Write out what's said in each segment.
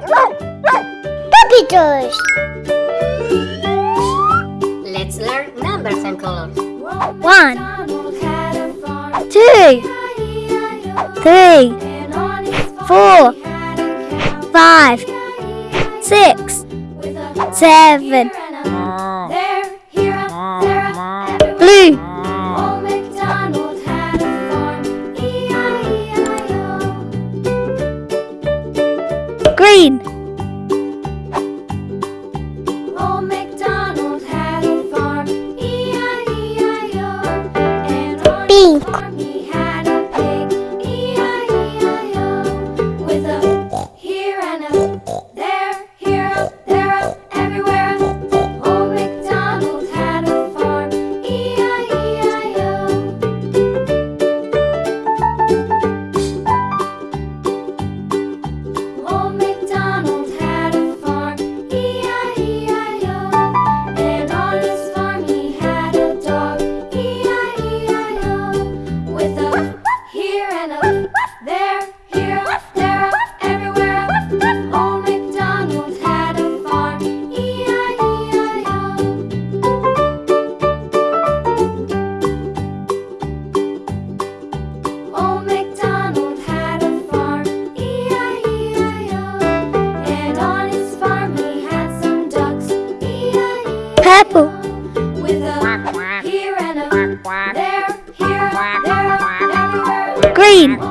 Puppy toys! Let's learn numbers and colors. One, two, three, four, five, six, seven. Blue. lain. apple. With a here and a there, here, there, everywhere. Green.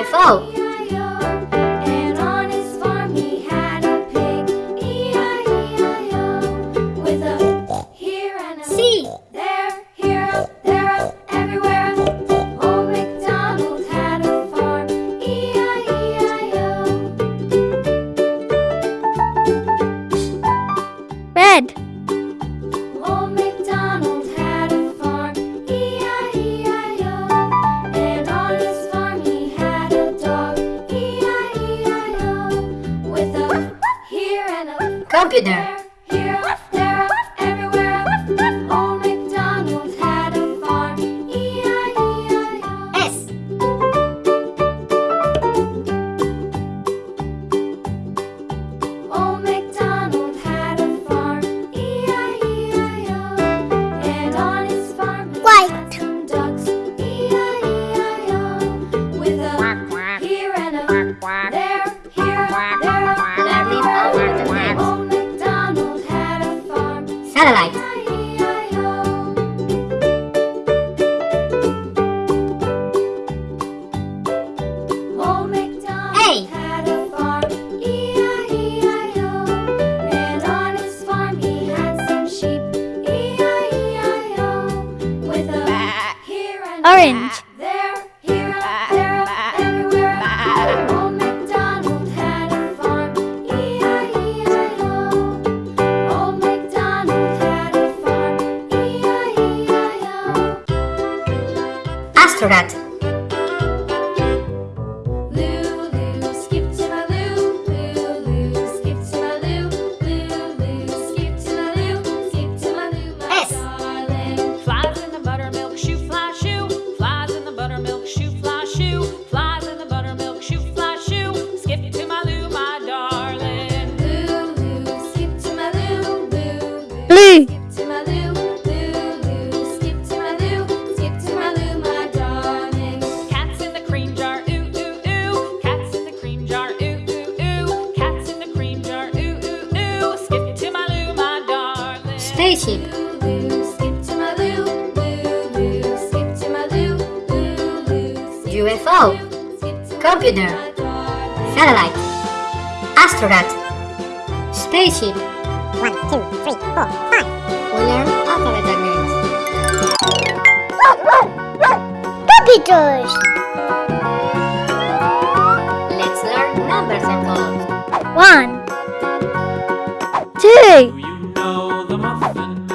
UFO.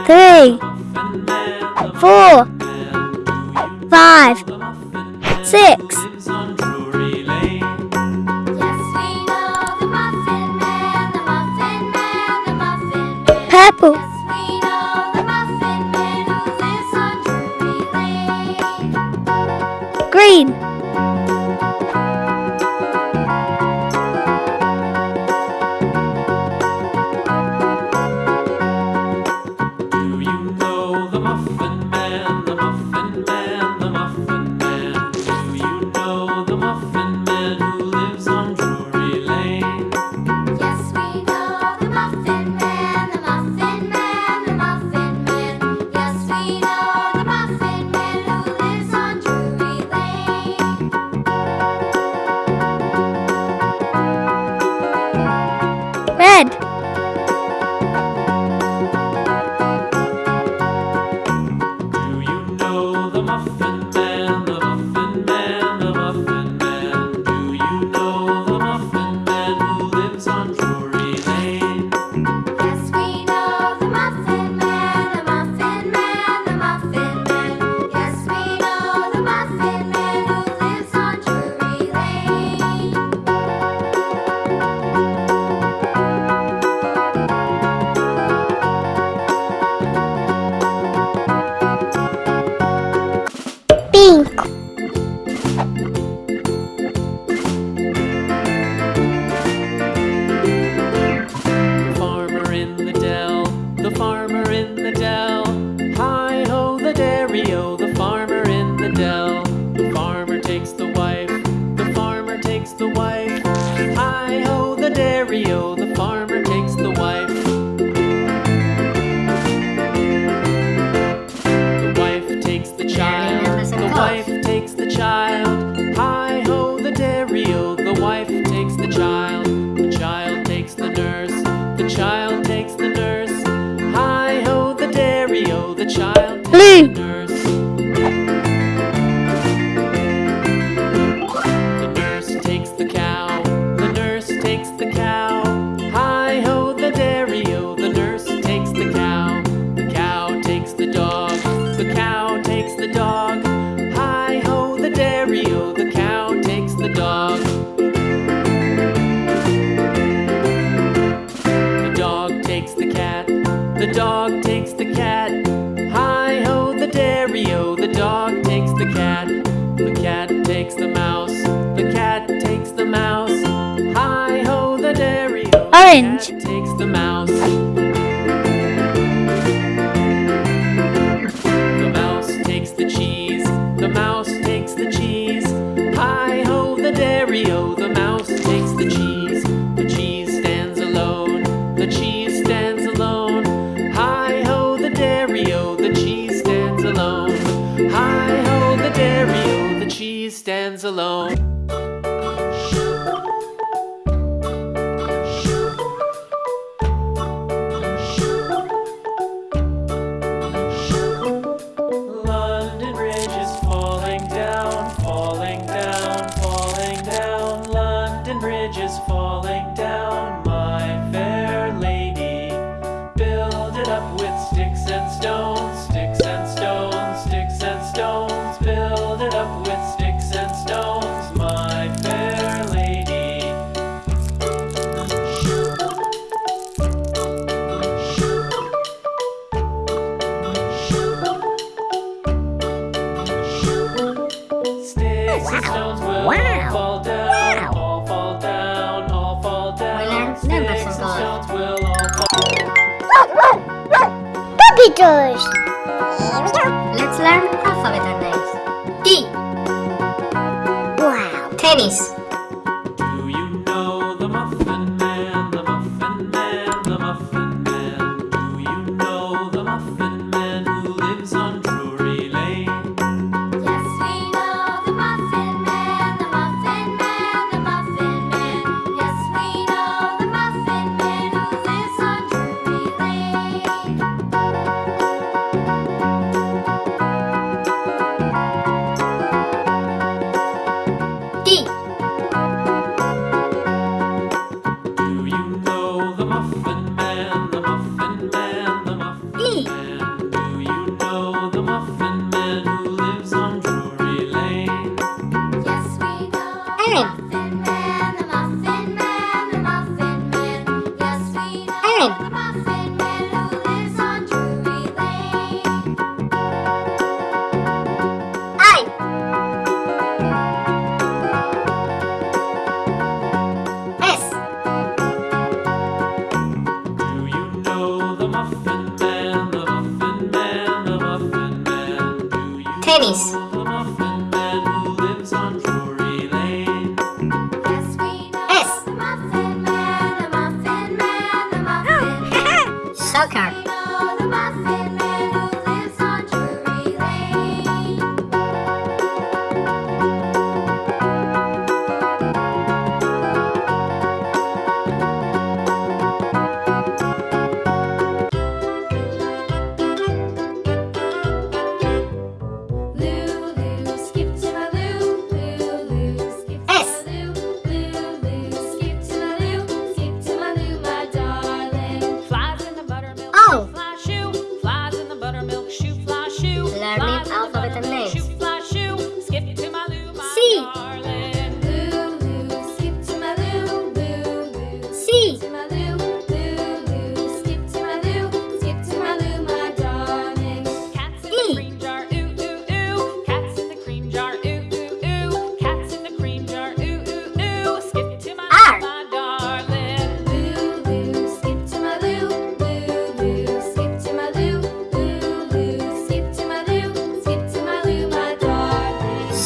Three. Four. Five. Six. Lives 立 Orange. Run.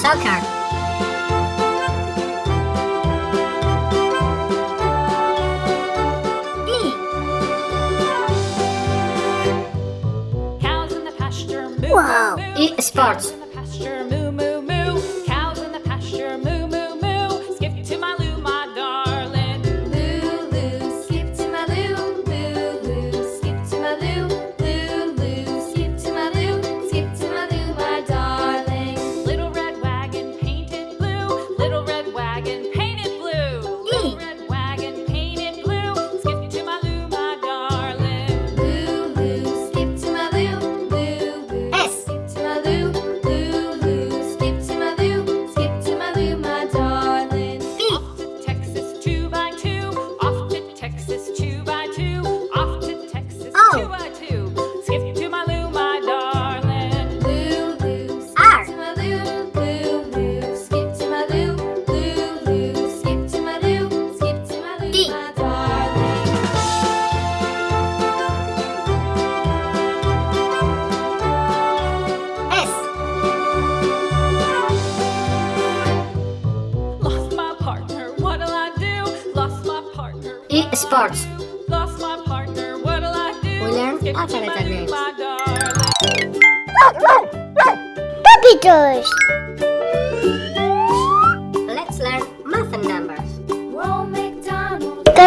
Darling. Soccer. E. Cows in the pasture, moo Wow. moo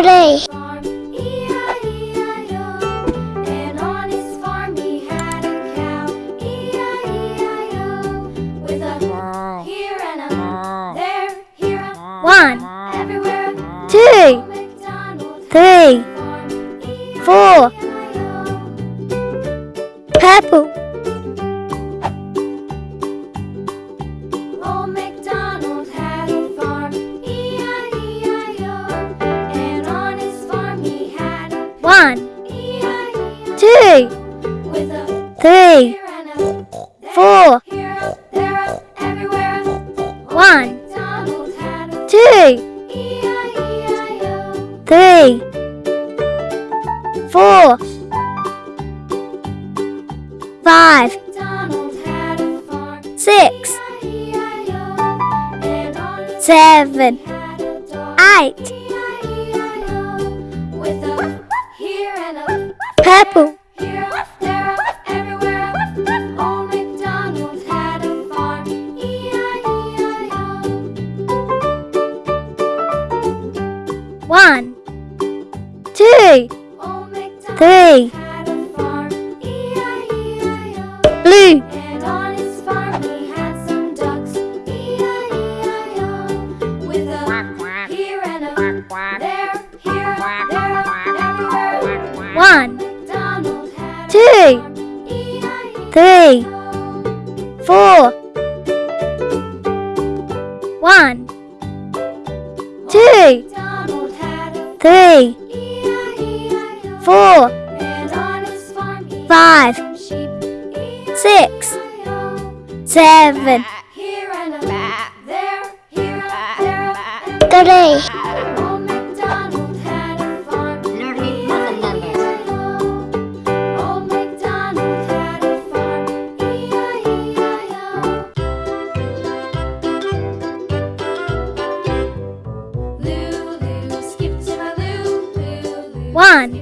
day. One, two, three, four, five, six, seven, eight. Purple. three, four, one, two, three, four, five, six, seven, three. one.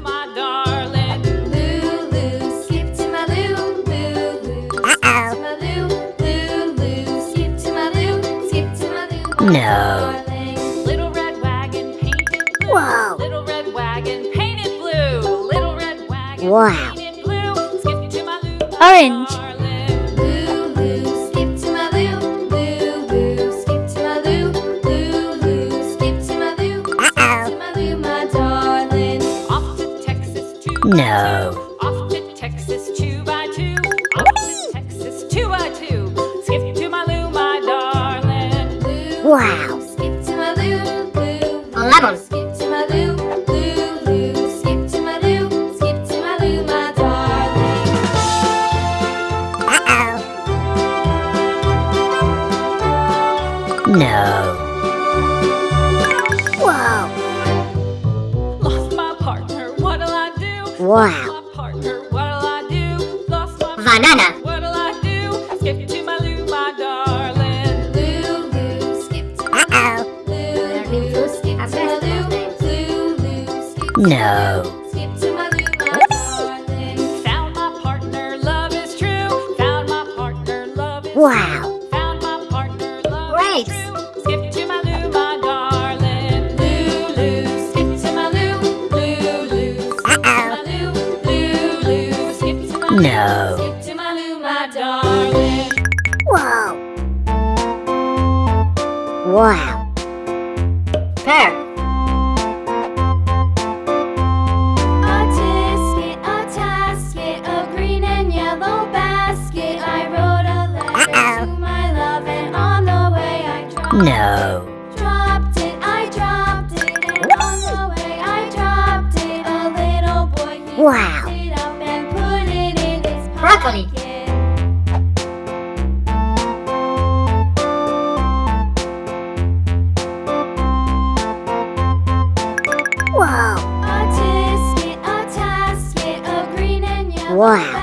No. Whoa. Little red wagon painted blue. Little red wagon wow. painted blue. Skip to my loo. Orange. Wow. Wow. wow.